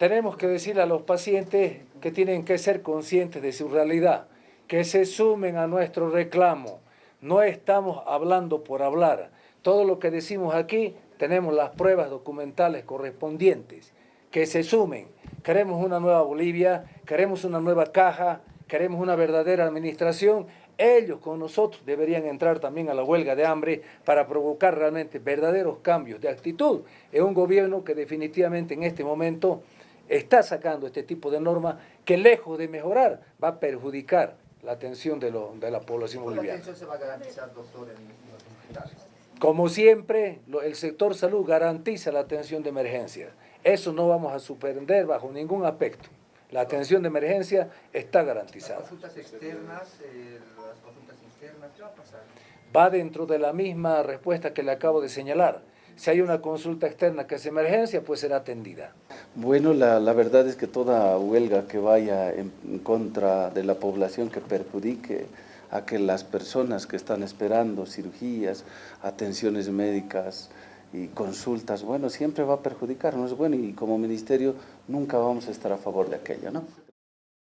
Tenemos que decirle a los pacientes que tienen que ser conscientes de su realidad, que se sumen a nuestro reclamo. No estamos hablando por hablar. Todo lo que decimos aquí tenemos las pruebas documentales correspondientes. Que se sumen. Queremos una nueva Bolivia, queremos una nueva caja, queremos una verdadera administración. Ellos con nosotros deberían entrar también a la huelga de hambre para provocar realmente verdaderos cambios de actitud en un gobierno que definitivamente en este momento está sacando este tipo de normas que lejos de mejorar va a perjudicar la atención de, de la población boliviana. atención se va a garantizar, doctor, en los hospitales? Como siempre, el sector salud garantiza la atención de emergencia. Eso no vamos a suspender bajo ningún aspecto. La atención de emergencia está garantizada. ¿Las consultas externas, eh, las consultas internas, qué va a pasar? Va dentro de la misma respuesta que le acabo de señalar. Si hay una consulta externa que es emergencia, pues será atendida. Bueno, la, la, verdad es que toda huelga que vaya en contra de la población que perjudique a que las personas que están esperando cirugías, atenciones médicas y consultas, bueno, siempre va a perjudicar, no es bueno y como ministerio nunca vamos a estar a favor de aquello, ¿no?